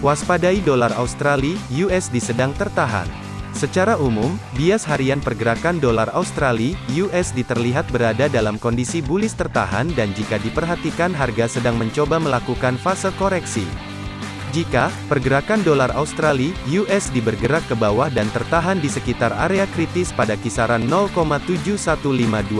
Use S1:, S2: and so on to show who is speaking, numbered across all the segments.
S1: Waspadai dolar Australia (USD) sedang tertahan. Secara umum, bias harian pergerakan dolar Australia (USD) terlihat berada dalam kondisi bullish tertahan dan jika diperhatikan harga sedang mencoba melakukan fase koreksi. Jika pergerakan dolar Australia (USD) bergerak ke bawah dan tertahan di sekitar area kritis pada kisaran 0,71529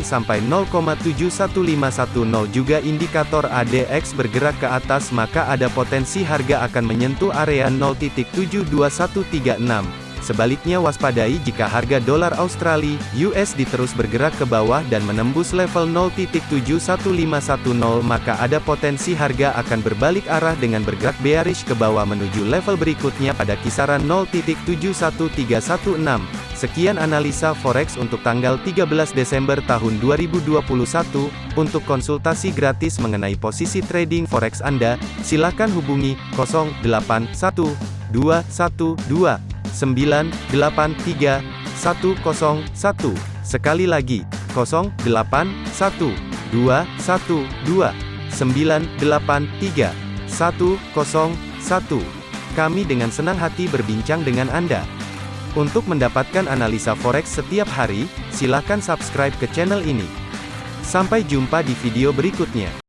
S1: sampai 0,71510 juga indikator ADX bergerak ke atas maka ada potensi harga akan menyentuh area 0.72136. Sebaliknya waspadai jika harga dolar Australia (USD) terus bergerak ke bawah dan menembus level 0.71510 maka ada potensi harga akan berbalik arah dengan bergerak bearish ke bawah menuju level berikutnya pada kisaran 0.71316. Sekian analisa forex untuk tanggal 13 Desember tahun 2021. Untuk konsultasi gratis mengenai posisi trading forex Anda, silakan hubungi 081212 983 101. Sekali lagi, 081212 983 101. Kami dengan senang hati berbincang dengan Anda. Untuk mendapatkan analisa forex setiap hari, silakan subscribe ke channel ini. Sampai jumpa di video berikutnya.